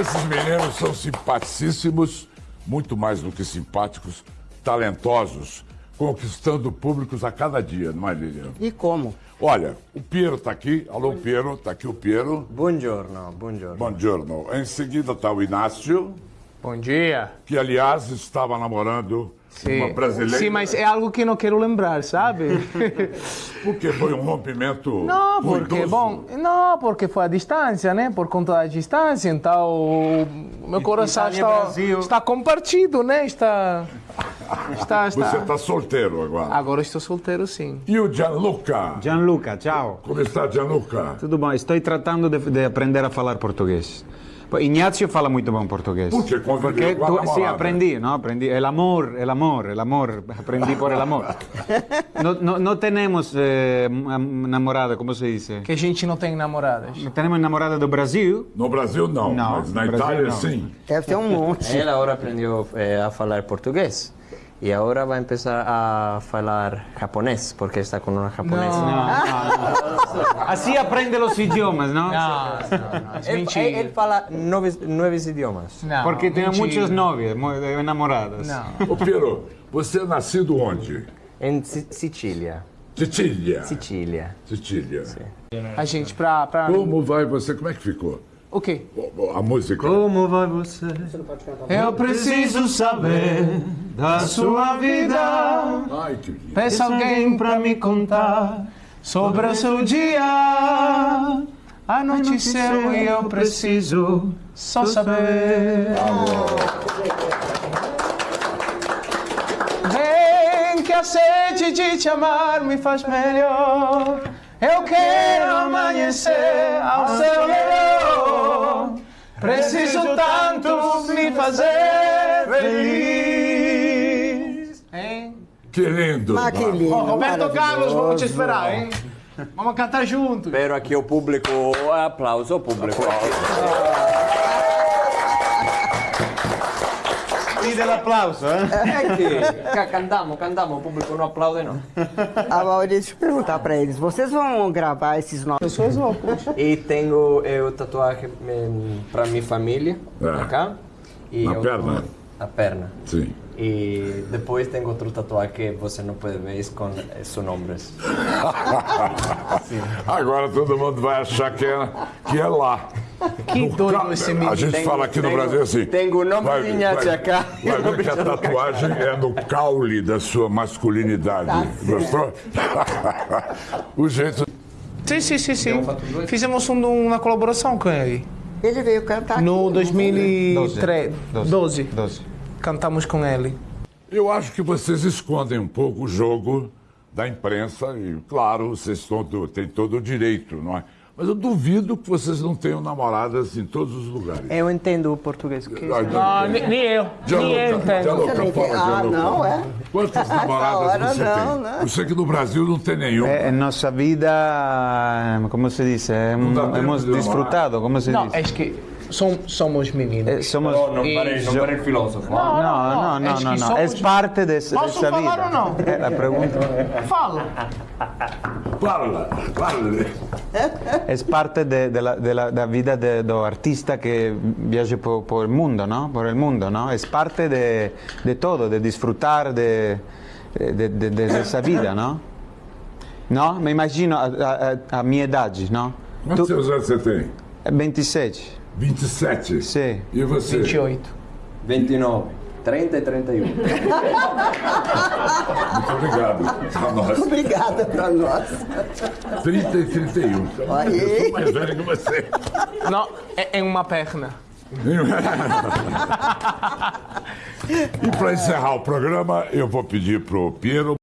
Esses meninos são simpaticíssimos, muito mais do que simpáticos, talentosos, conquistando públicos a cada dia, não é, Lilian? E como? Olha, o Piero está aqui. Alô, Piero, está aqui o Piero. Buongiorno, buongiorno. Buongiorno. Em seguida está o Inácio, Bom dia. que aliás estava namorando uma brasileira. Sim, mas é algo que não quero lembrar, sabe? Porque foi um rompimento Não, porque, ruidoso. bom, não, porque foi a distância, né? Por conta da distância, então o meu coração Itália, está, está compartido, né? Está, está, está. Você está solteiro agora. Agora estou solteiro, sim. E o Gianluca? Gianluca, ciao. Como está, Gianluca? Tudo bom? Estou tratando de, de aprender a falar português. Ignacio fala muito bom português. Por quê? Conviveu Porque com a tu, sí, aprendi, ¿no? Aprendí. El amor, el amor, el amor. Aprendí por el amor. No, no tenemos eh, namorada, ¿cómo se dice? Que a gente não tem namoradas. Tenemos namorada do Brasil. No Brasil, não. Não, mas na Itália, não. sim. Deve ter um monte. Ela agora aprendeu eh, a falar português. E agora vai começar a falar japonês, porque está com uma japonesa. Así aprende los idiomas, ¿no? Não, não, não. Ele, Mentira. ele fala nove, nove idiomas. Não, Porque tem mentira. muitas novias, namoradas. Não. Ô, Piero, você é nascido onde? Em Si- Sicília. Sicília. Sicília. Sicília. A gente, pra. pra... Como vai você? Como é que ficou? O quê? A música. Como vai você? Eu preciso saber da sua vida. Ai, que lindo. Peça alguém pra me contar sobre o seu dia. Anoiteceu e eu preciso só saber. Vem que a sede de te amar me faz melhor. Eu quero amanhecer ao seu redor. Preciso tanto me fazer feliz. Hein? Que lindo. Ah, que lindo. Ó, Roberto Carlos, vamos te esperar, hein? Vamos cantar juntos. Espero aqui o público, aplauso, o público. Pide el aplauso, ¿eh? É que ca- cantamos, cantamos, o público não aplaude não. Agora, deixa eu perguntar pra eles. Vocês vão gravar esses novos... Pessoas loucas. E tenho eu tatuagem para minha família, É. acá. E Na eu- perna? Na perna. Sim. E depois tem outro tatuagem que você não pode ver com esses nomes. Agora todo mundo vai achar que é, que é lá. Que No doido esse A menino. gente Tenho- fala aqui no Brasil assim. tenho o nome vai- de vai- acá. Vai ver que a tatuagem é no caule da sua masculinidade. Tá Gostou? o jeito. Sim, sim, sim, sim. Fizemos um- uma colaboração com ele. Ele veio cantar No aqui. 2013. 12. 12. Cantamos com ele. Eu acho que vocês escondem um pouco o jogo da imprensa e, claro, vocês têm todo o direito, não é? Mas eu duvido que vocês não tenham namoradas em todos os lugares. Eu entendo o português. Que... Ah, nem, nem eu. Nem eu entendo. Tem- fala, Ah, não, é? Quantas namoradas hora você não, tem? né? Eu sei que no Brasil não tem nenhum. En nuestra vida, ¿cómo se da tiempo hemos de disfrutado, ¿cómo se Não, dice? é que som, somos meninos. Eh, somos... não não pare filósofo. No, no, no, es no, que no, somos- es parte de, esa- de ¿Posso esa falar vida. ou não? Eh, La pregunta Fala. Fala, fala. Es parte de, de la, de la- da vida de- artista que viaja por, por el mundo, ¿no? Por el mundo, ¿no? Es parte de, de todo, de disfrutar de, de, de- de- de esa vida, ¿no? ¿No? Me imagino a, a- a- a mi edad, ¿no? Quantos Tu- anos você tem? 27, 27. Sim. E você? 28. 29, 30 e 31. Muito obrigado. A nós. Obrigada pra nós. 30 e 31. Aí. Eu sou mais velho que você. Não, é em uma perna. E para encerrar o programa, eu vou pedir pro Piero